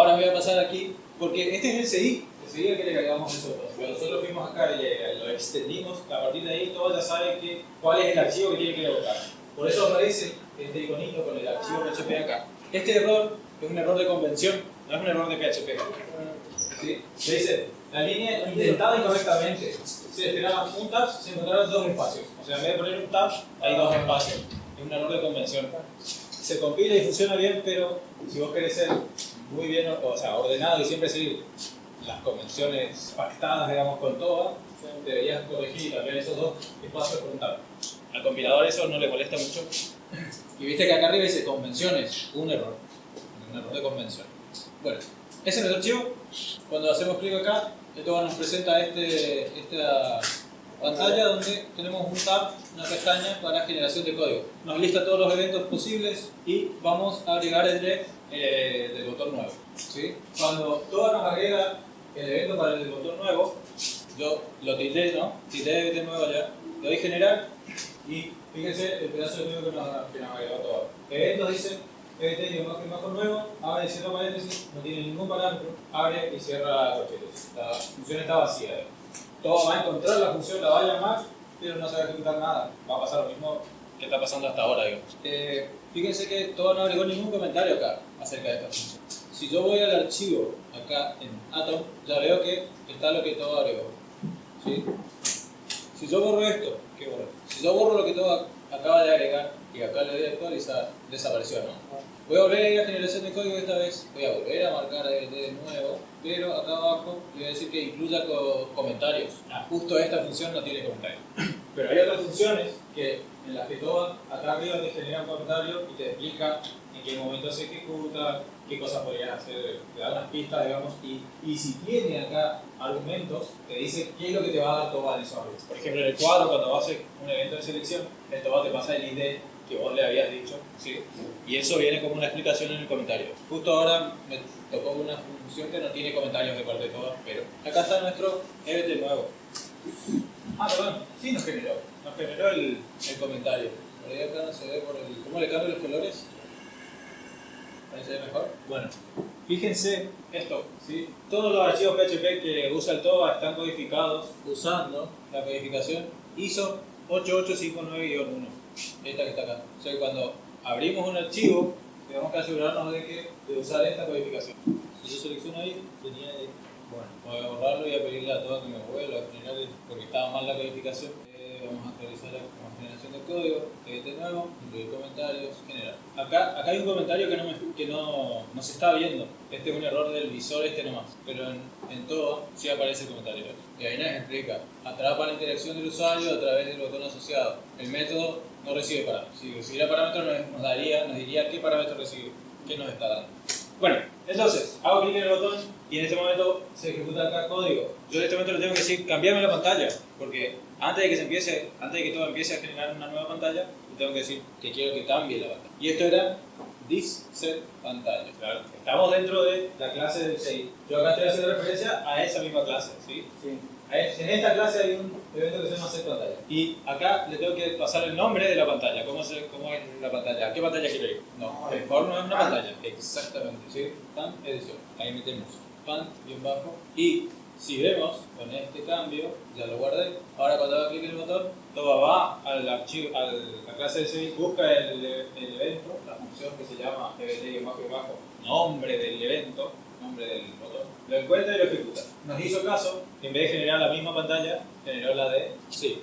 Ahora voy a pasar aquí, porque este es el CI, el CI es que le cargamos nosotros. Pero nosotros fuimos acá y lo extendimos, a partir de ahí todo ya sabe que, cuál es el archivo que tiene que evocar. Por eso aparece este iconito con el archivo PHP acá. Este error es un error de convención, no es un error de PHP. ¿Sí? Se dice, la línea indentada incorrectamente. Se esperaban un tab, se encontraron dos espacios. O sea, en vez de poner un tab, hay dos espacios. Es un error de convención. Se compila y funciona bien, pero si vos querés ser muy bien o sea, ordenado y siempre seguir las convenciones pactadas, digamos, con todas, deberías corregir y cambiar esos dos espacios por un tab. Al compilador eso no le molesta mucho. Y viste que acá arriba dice convenciones, un error. Un error de convención. Bueno, ese es nuestro archivo. Cuando hacemos clic acá, esto nos presenta este, esta pantalla donde tenemos un tab, una pestaña para generación de código. Nos lista todos los eventos posibles y vamos a agregar el de, eh, del botón nuevo. ¿sí? Cuando todo nos agrega el evento para el botón nuevo, yo lo tilde, ¿no? Tilde de nuevo ya, le doy generar y fíjense el pedazo de código que nos, que nos agregó todo. Eventos dice este que nuevo, abre y cierra paréntesis, no tiene ningún parámetro, abre y cierra corchetes. La función está vacía. Todo va a encontrar la función, la va a llamar, pero no se va a ejecutar nada. Va a pasar lo mismo que está pasando hasta ahora, digamos. Eh, fíjense que todo no agregó ningún comentario acá acerca de esta función. Si yo voy al archivo acá en Atom, ya veo que está lo que todo agregó. ¿Sí? Si yo borro esto, ¿qué borro? Si yo borro lo que todo acaba de agregar y acá le doy a actualizar, desapareció, ¿no? Voy a volver a ir a generación de código esta vez, voy a volver a marcar de nuevo, pero acá abajo le voy a decir que incluya comentarios. Ah, justo esta función no tiene comentarios. Pero hay otras funciones que, en las que todo acá arriba te genera un comentario y te explica en qué momento se ejecuta, qué cosas podrías hacer, te da unas pistas, digamos, y, y si tiene acá argumentos, te dice qué es lo que te va a dar todo en esos Por ejemplo, en el cuadro, cuando vas a un evento de selección, el TOBA te pasa el ID que vos le habías dicho, ¿sí? y eso viene como una explicación en el comentario. Justo ahora me tocó una función que no tiene comentarios de parte de todas, pero acá está nuestro event nuevo. Ah, perdón, sí nos generó, nos generó el, el comentario. Por ahí acá se ve por el... ¿Cómo le cambian los colores? Ahí. Bueno, fíjense esto, ¿sí? Todos los archivos PHP que usa el TOBA están codificados usando la codificación ISO 8859-1 esta que está acá. O sea que cuando abrimos un archivo, tenemos que asegurarnos de, que, de usar esta codificación. Si yo selecciono ahí, tenía de, bueno, voy a borrarlo y a pedirle a todo que me vuelva porque estaba mal la codificación. Vamos a actualizar la generación de código, este nuevo, incluir comentarios, generar. Acá, acá hay un comentario que, no, me, que no, no, se está viendo. Este es un error del visor este nomás. Pero en, en todo sí aparece el comentario. Y ahí nos explica. Atrapa la interacción del usuario a través del botón asociado. El método no recibe parámetros. Si recibiera parámetros nos, daría, nos diría qué parámetro recibe, qué nos está dando. Bueno, entonces, hago clic en el botón y en este momento se ejecuta acá código. Yo en este momento le tengo que decir, cambiarme la pantalla, porque antes de que se empiece, antes de que todo empiece a generar una nueva pantalla, le tengo que decir que quiero que cambie la pantalla. Y esto era this set pantalla. Claro. Estamos dentro de la clase del 6. Yo acá estoy haciendo referencia a esa misma clase, ¿sí? Sí. En esta clase hay un evento que se llama set pantalla. Y acá le tengo que pasar el nombre de la pantalla. ¿Cómo, se, cómo es la pantalla? ¿A qué pantalla quiero ir? No, el for no es una pantalla. Exactamente. ¿sí? Pan edición. Ahí metemos pan y un bajo. Y si vemos con este cambio, ya lo guardé. Ahora cuando hago clic en el botón, todo va al archivo, a la clase de C, busca el, el, evento, la función que se llama event bajo y bajo, nombre del evento, nombre del botón, lo encuentra y lo ejecuta. Nos hizo caso, en vez de generar la misma pantalla, generó la de sí.